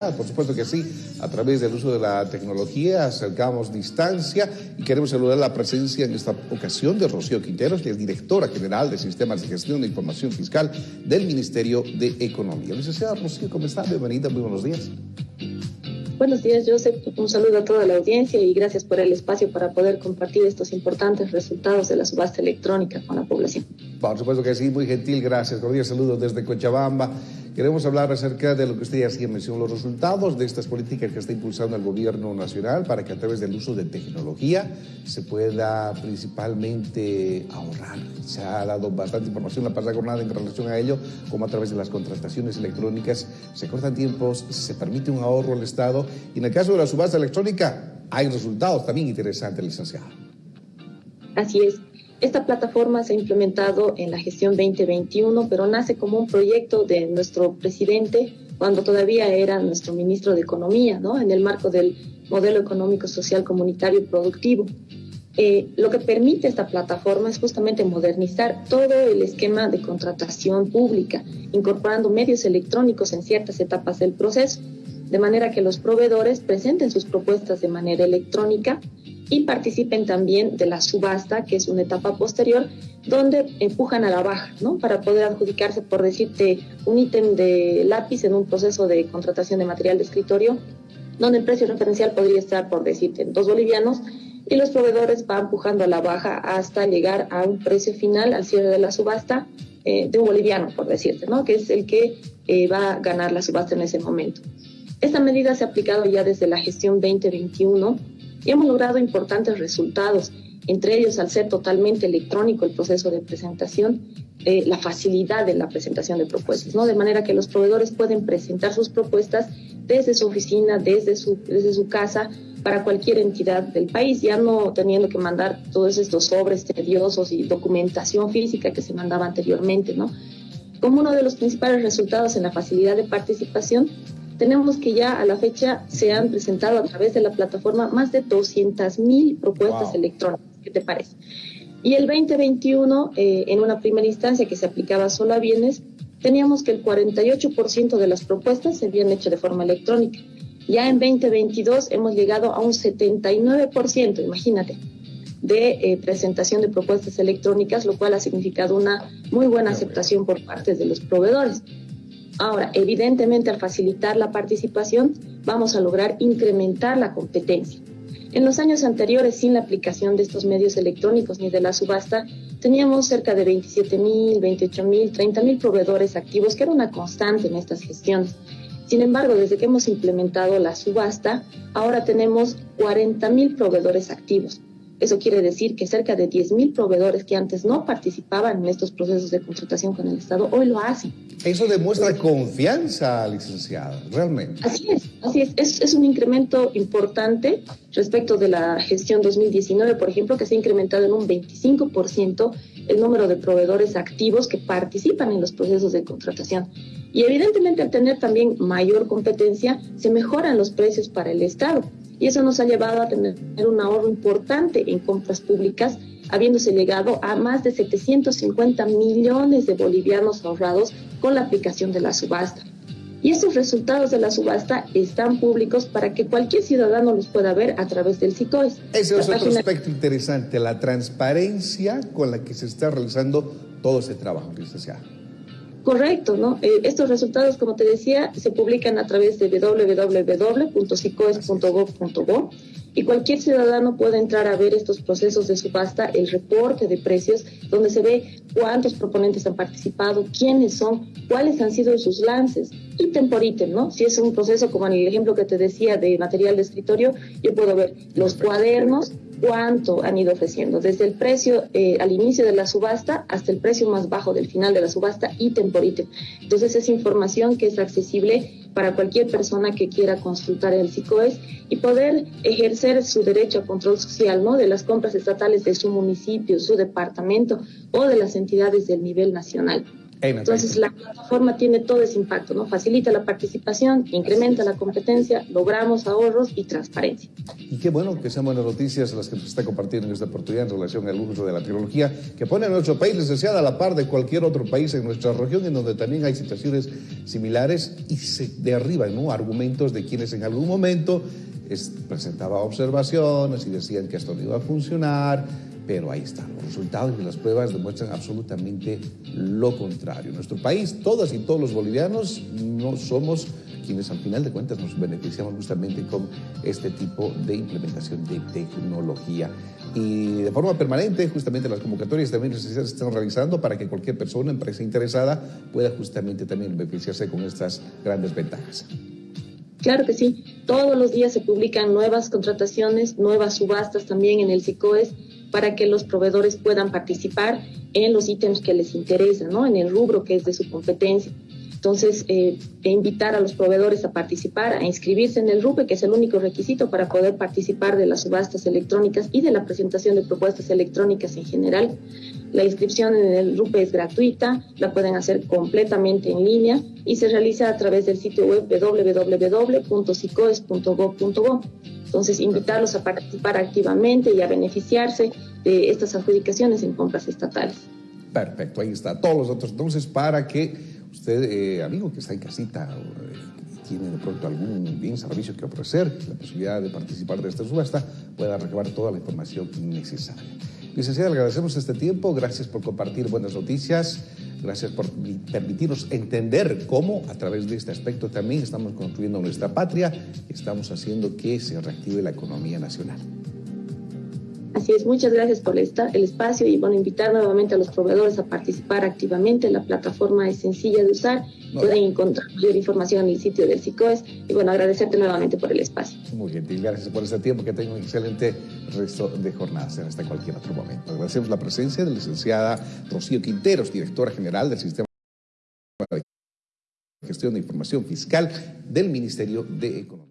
Por supuesto que sí, a través del uso de la tecnología acercamos distancia y queremos saludar la presencia en esta ocasión de Rocío Quinteros, que es directora general de Sistemas de Gestión de Información Fiscal del Ministerio de Economía. Licenciada Rocío, ¿cómo está? Bienvenida, muy buenos días. Buenos días, Joseph. Un saludo a toda la audiencia y gracias por el espacio para poder compartir estos importantes resultados de la subasta electrónica con la población. Por supuesto que sí, muy gentil, gracias. Cordial saludo desde Cochabamba. Queremos hablar acerca de lo que usted hacía mención, los resultados de estas políticas que está impulsando el gobierno nacional para que a través del uso de tecnología se pueda principalmente ahorrar. Se ha dado bastante información la pasada jornada en relación a ello, como a través de las contrataciones electrónicas se cortan tiempos, se permite un ahorro al Estado y en el caso de la subasta electrónica hay resultados también interesantes, licenciado. Así es. Esta plataforma se ha implementado en la gestión 2021, pero nace como un proyecto de nuestro presidente cuando todavía era nuestro ministro de Economía, ¿no? en el marco del modelo económico, social, comunitario y productivo. Eh, lo que permite esta plataforma es justamente modernizar todo el esquema de contratación pública, incorporando medios electrónicos en ciertas etapas del proceso, de manera que los proveedores presenten sus propuestas de manera electrónica y participen también de la subasta, que es una etapa posterior, donde empujan a la baja, ¿no? Para poder adjudicarse, por decirte, un ítem de lápiz en un proceso de contratación de material de escritorio, donde el precio referencial podría estar, por decirte, dos bolivianos, y los proveedores van empujando a la baja hasta llegar a un precio final al cierre de la subasta eh, de un boliviano, por decirte, ¿no? Que es el que eh, va a ganar la subasta en ese momento. Esta medida se ha aplicado ya desde la gestión 2021 y hemos logrado importantes resultados, entre ellos al ser totalmente electrónico el proceso de presentación, eh, la facilidad de la presentación de propuestas, ¿no? de manera que los proveedores pueden presentar sus propuestas desde su oficina, desde su, desde su casa, para cualquier entidad del país, ya no teniendo que mandar todos estos sobres tediosos y documentación física que se mandaba anteriormente, ¿no? Como uno de los principales resultados en la facilidad de participación, tenemos que ya a la fecha se han presentado a través de la plataforma más de 200 mil propuestas electrónicas. ¿Qué te parece? Y el 2021, eh, en una primera instancia que se aplicaba solo a bienes, teníamos que el 48% de las propuestas se habían hecho de forma electrónica. Ya en 2022 hemos llegado a un 79%, imagínate, de eh, presentación de propuestas electrónicas, lo cual ha significado una muy buena aceptación por parte de los proveedores. Ahora, evidentemente, al facilitar la participación, vamos a lograr incrementar la competencia. En los años anteriores, sin la aplicación de estos medios electrónicos ni de la subasta, teníamos cerca de 27 mil, 28 mil, 30 mil proveedores activos, que era una constante en estas gestiones. Sin embargo, desde que hemos implementado la subasta, ahora tenemos 40 mil proveedores activos. Eso quiere decir que cerca de 10.000 proveedores que antes no participaban en estos procesos de contratación con el Estado, hoy lo hacen. Eso demuestra confianza, licenciada, realmente. Así es, así es. es. Es un incremento importante respecto de la gestión 2019, por ejemplo, que se ha incrementado en un 25% el número de proveedores activos que participan en los procesos de contratación. Y evidentemente al tener también mayor competencia, se mejoran los precios para el Estado y eso nos ha llevado a tener un ahorro importante en compras públicas, habiéndose llegado a más de 750 millones de bolivianos ahorrados con la aplicación de la subasta. Y esos resultados de la subasta están públicos para que cualquier ciudadano los pueda ver a través del SICOES. Ese es otro aspecto interesante, la transparencia con la que se está realizando todo ese trabajo, licenciado. Correcto, ¿no? Eh, estos resultados, como te decía, se publican a través de www.sicoes.gov.bo y cualquier ciudadano puede entrar a ver estos procesos de subasta, el reporte de precios, donde se ve cuántos proponentes han participado, quiénes son, cuáles han sido sus lances, ítem por ítem, ¿no? Si es un proceso como en el ejemplo que te decía de material de escritorio, yo puedo ver los cuadernos, cuánto han ido ofreciendo, desde el precio eh, al inicio de la subasta hasta el precio más bajo del final de la subasta, ítem por. Entonces es información que es accesible para cualquier persona que quiera consultar el SICOES y poder ejercer su derecho a control social, ¿no? De las compras estatales de su municipio, su departamento o de las entidades del nivel nacional. Entonces la plataforma tiene todo ese impacto, ¿no? Facilita la participación, incrementa la competencia, logramos ahorros y transparencia. Y qué bueno que sean buenas noticias las que se está compartiendo en esta oportunidad en relación al uso de la tecnología que pone a nuestro país, licenciada, a la par de cualquier otro país en nuestra región, en donde también hay situaciones similares y se derriban ¿no? argumentos de quienes en algún momento presentaba observaciones y decían que esto no iba a funcionar, pero ahí están, los resultados y las pruebas demuestran absolutamente lo contrario. Nuestro país, todas y todos los bolivianos no somos quienes al final de cuentas nos beneficiamos justamente con este tipo de implementación de tecnología. Y de forma permanente, justamente las convocatorias también se están realizando para que cualquier persona, empresa interesada, pueda justamente también beneficiarse con estas grandes ventajas. Claro que sí. Todos los días se publican nuevas contrataciones, nuevas subastas también en el SICOES para que los proveedores puedan participar en los ítems que les interesan, ¿no? En el rubro que es de su competencia. Entonces, eh, invitar a los proveedores a participar, a inscribirse en el RUPE, que es el único requisito para poder participar de las subastas electrónicas y de la presentación de propuestas electrónicas en general. La inscripción en el RUPE es gratuita, la pueden hacer completamente en línea y se realiza a través del sitio web www.sicoes.gov.go. Entonces, invitarlos a participar activamente y a beneficiarse de estas adjudicaciones en compras estatales. Perfecto, ahí está. Todos los otros entonces para que usted, eh, amigo que está en casita, eh, tiene de pronto algún bien servicio que ofrecer, la posibilidad de participar de esta subasta, pueda recabar toda la información necesaria. Licenciada, le agradecemos este tiempo, gracias por compartir buenas noticias, gracias por permitirnos entender cómo a través de este aspecto también estamos construyendo nuestra patria y estamos haciendo que se reactive la economía nacional. Así es, muchas gracias por el espacio y bueno, invitar nuevamente a los proveedores a participar activamente. La plataforma es sencilla de usar, pueden encontrar mayor información en el sitio del SICOES y bueno, agradecerte nuevamente por el espacio. Muy gentil, gracias por este tiempo, que tenga un excelente resto de jornadas hasta cualquier otro momento. Agradecemos la presencia de la licenciada Rocío Quinteros, directora general del Sistema de Gestión de Información Fiscal del Ministerio de Economía.